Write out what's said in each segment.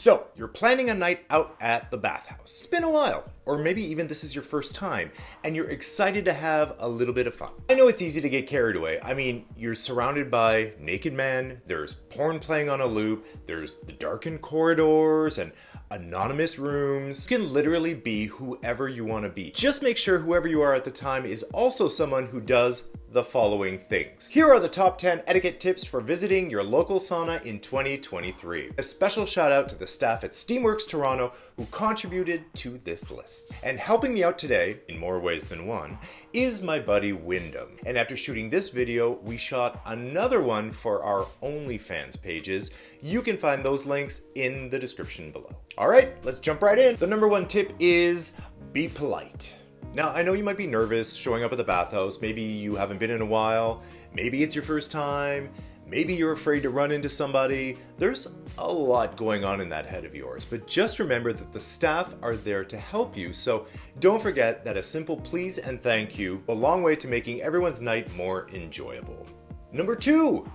So, you're planning a night out at the bathhouse. It's been a while, or maybe even this is your first time, and you're excited to have a little bit of fun. I know it's easy to get carried away. I mean, you're surrounded by naked men, there's porn playing on a loop, there's the darkened corridors, and anonymous rooms. You can literally be whoever you want to be. Just make sure whoever you are at the time is also someone who does the following things. Here are the top 10 etiquette tips for visiting your local sauna in 2023. A special shout out to the staff at Steamworks Toronto who contributed to this list. And helping me out today, in more ways than one, is my buddy Wyndham. And after shooting this video, we shot another one for our OnlyFans pages. You can find those links in the description below. All right, let's jump right in. The number one tip is be polite. Now, I know you might be nervous showing up at the bathhouse. Maybe you haven't been in a while. Maybe it's your first time. Maybe you're afraid to run into somebody. There's a lot going on in that head of yours, but just remember that the staff are there to help you. So don't forget that a simple please and thank you a long way to making everyone's night more enjoyable. Number two,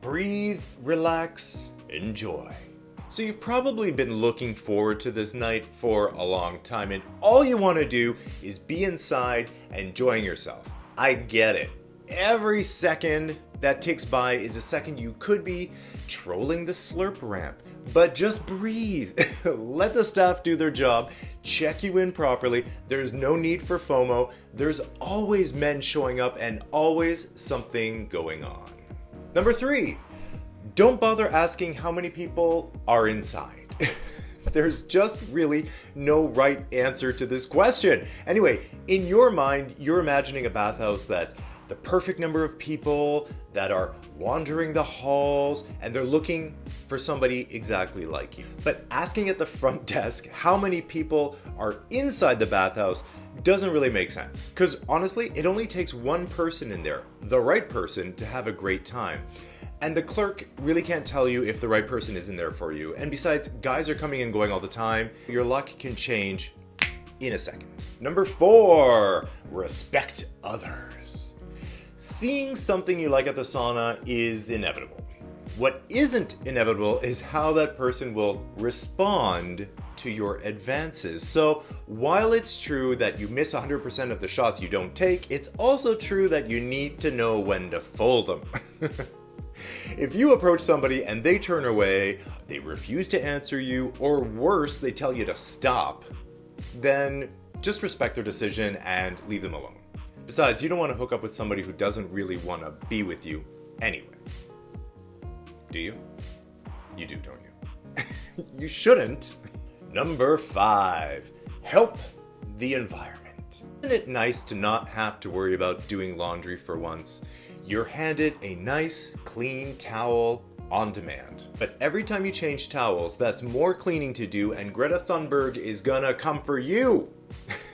breathe, relax, enjoy. So you've probably been looking forward to this night for a long time and all you want to do is be inside enjoying yourself. I get it. Every second that ticks by is a second you could be trolling the slurp ramp. But just breathe. Let the staff do their job. Check you in properly. There's no need for FOMO. There's always men showing up and always something going on. Number three, don't bother asking how many people are inside. There's just really no right answer to this question. Anyway, in your mind, you're imagining a bathhouse that the perfect number of people that are wandering the halls and they're looking for somebody exactly like you. But asking at the front desk how many people are inside the bathhouse doesn't really make sense. Because honestly, it only takes one person in there, the right person, to have a great time. And the clerk really can't tell you if the right person is in there for you. And besides, guys are coming and going all the time. Your luck can change in a second. Number four, respect others. Seeing something you like at the sauna is inevitable. What isn't inevitable is how that person will respond to your advances. So while it's true that you miss 100% of the shots you don't take, it's also true that you need to know when to fold them. If you approach somebody and they turn away, they refuse to answer you, or worse, they tell you to stop, then just respect their decision and leave them alone. Besides, you don't want to hook up with somebody who doesn't really want to be with you anyway. Do you? You do, don't you? you shouldn't. Number five, help the environment. Isn't it nice to not have to worry about doing laundry for once? You're handed a nice, clean towel on demand. But every time you change towels, that's more cleaning to do and Greta Thunberg is gonna come for you.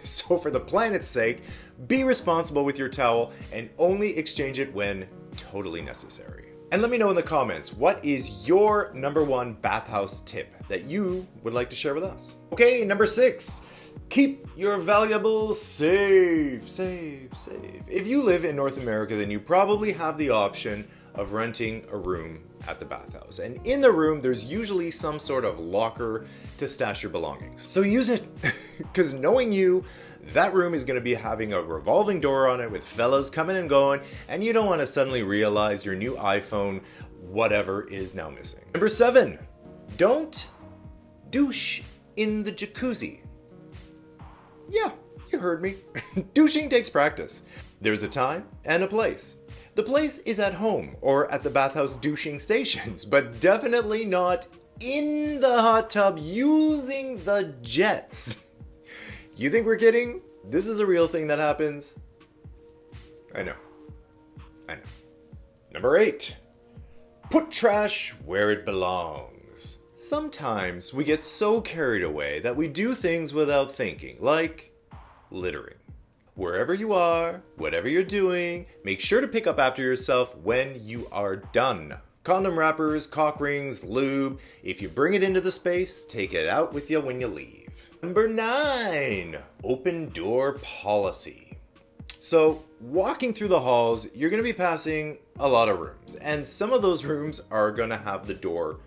so for the planet's sake, be responsible with your towel and only exchange it when totally necessary. And let me know in the comments, what is your number one bathhouse tip that you would like to share with us? Okay, number six, Keep your valuables safe, safe, safe. If you live in North America, then you probably have the option of renting a room at the bathhouse. And in the room, there's usually some sort of locker to stash your belongings. So use it, because knowing you, that room is going to be having a revolving door on it with fellas coming and going, and you don't want to suddenly realize your new iPhone, whatever, is now missing. Number seven, don't douche in the jacuzzi. Yeah, you heard me. Douching takes practice. There's a time and a place. The place is at home or at the bathhouse douching stations, but definitely not in the hot tub using the jets. You think we're kidding? This is a real thing that happens. I know. I know. Number eight, put trash where it belongs. Sometimes we get so carried away that we do things without thinking, like littering. Wherever you are, whatever you're doing, make sure to pick up after yourself when you are done. Condom wrappers, cock rings, lube, if you bring it into the space, take it out with you when you leave. Number nine, open door policy. So walking through the halls, you're gonna be passing a lot of rooms and some of those rooms are gonna have the door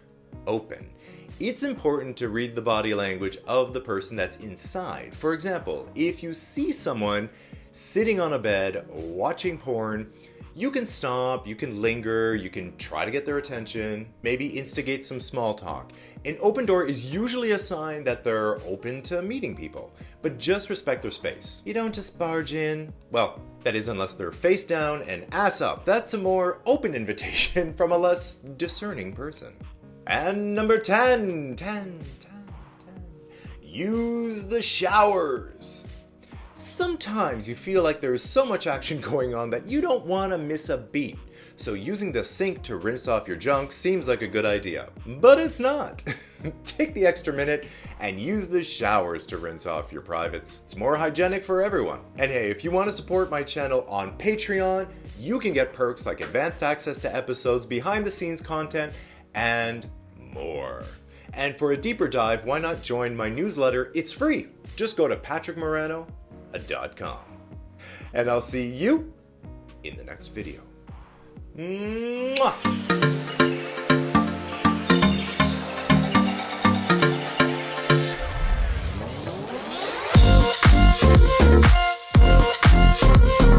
open. It's important to read the body language of the person that's inside. For example, if you see someone sitting on a bed watching porn, you can stop, you can linger, you can try to get their attention, maybe instigate some small talk. An open door is usually a sign that they're open to meeting people, but just respect their space. You don't just barge in. Well, that is unless they're face down and ass up. That's a more open invitation from a less discerning person. And number 10, 10, 10, 10. Use the showers. Sometimes you feel like there is so much action going on that you don't want to miss a beat. So using the sink to rinse off your junk seems like a good idea, but it's not. Take the extra minute and use the showers to rinse off your privates. It's more hygienic for everyone. And hey, if you want to support my channel on Patreon, you can get perks like advanced access to episodes, behind the scenes content, and more. And for a deeper dive, why not join my newsletter? It's free. Just go to patrickmarano.com. And I'll see you in the next video. Mwah!